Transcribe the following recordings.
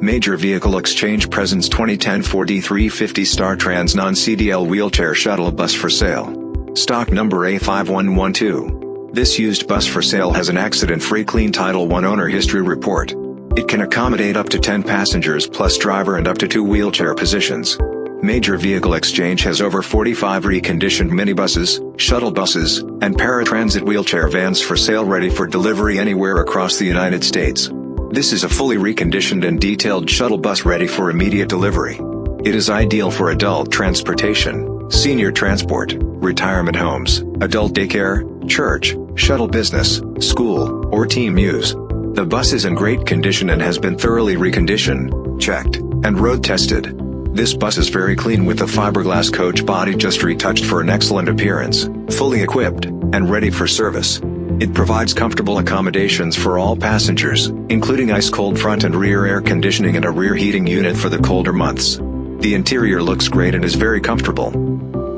Major Vehicle Exchange presents 2010 Ford E350 Star Trans Non-CDL Wheelchair Shuttle Bus for sale. Stock number A5112. This used bus for sale has an accident-free clean Title I owner history report. It can accommodate up to 10 passengers plus driver and up to two wheelchair positions. Major Vehicle Exchange has over 45 reconditioned minibuses, shuttle buses, and paratransit wheelchair vans for sale ready for delivery anywhere across the United States. This is a fully reconditioned and detailed shuttle bus ready for immediate delivery. It is ideal for adult transportation, senior transport, retirement homes, adult daycare, church, shuttle business, school, or team use. The bus is in great condition and has been thoroughly reconditioned, checked, and road tested. This bus is very clean with the fiberglass coach body just retouched for an excellent appearance, fully equipped, and ready for service. It provides comfortable accommodations for all passengers, including ice-cold front and rear air conditioning and a rear heating unit for the colder months. The interior looks great and is very comfortable.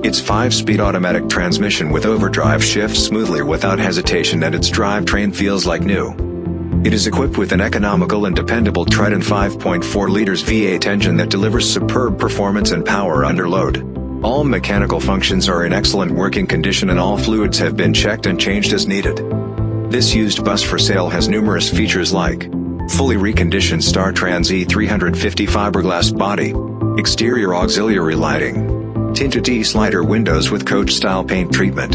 Its 5-speed automatic transmission with overdrive shifts smoothly without hesitation and its drivetrain feels like new. It is equipped with an economical and dependable Triton 5.4 liters V8 engine that delivers superb performance and power under load. All mechanical functions are in excellent working condition and all fluids have been checked and changed as needed. This used bus for sale has numerous features like fully reconditioned Star Trans E350 fiberglass body, exterior auxiliary lighting, tinted E-slider windows with coach-style paint treatment,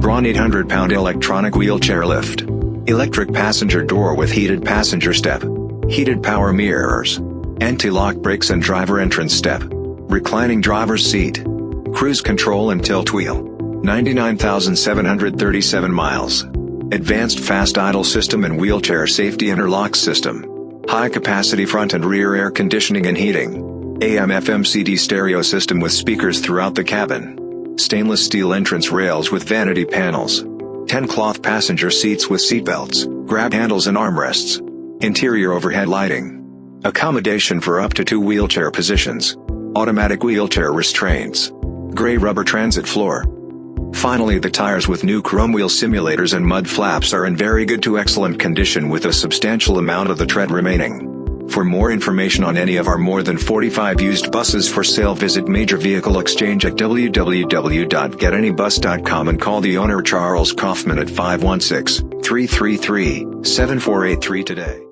Braun 800-pound electronic wheelchair lift, electric passenger door with heated passenger step, heated power mirrors, anti-lock brakes and driver entrance step, reclining driver's seat, cruise control and tilt wheel, 99,737 miles, advanced fast idle system and wheelchair safety interlock system, high capacity front and rear air conditioning and heating, AM FM CD stereo system with speakers throughout the cabin, stainless steel entrance rails with vanity panels, 10 cloth passenger seats with seatbelts, grab handles and armrests. Interior overhead lighting. Accommodation for up to two wheelchair positions. Automatic wheelchair restraints. Gray rubber transit floor. Finally the tires with new chrome wheel simulators and mud flaps are in very good to excellent condition with a substantial amount of the tread remaining. For more information on any of our more than 45 used buses for sale visit Major Vehicle Exchange at www.getanybus.com and call the owner Charles Kaufman at 516-333-7483 today.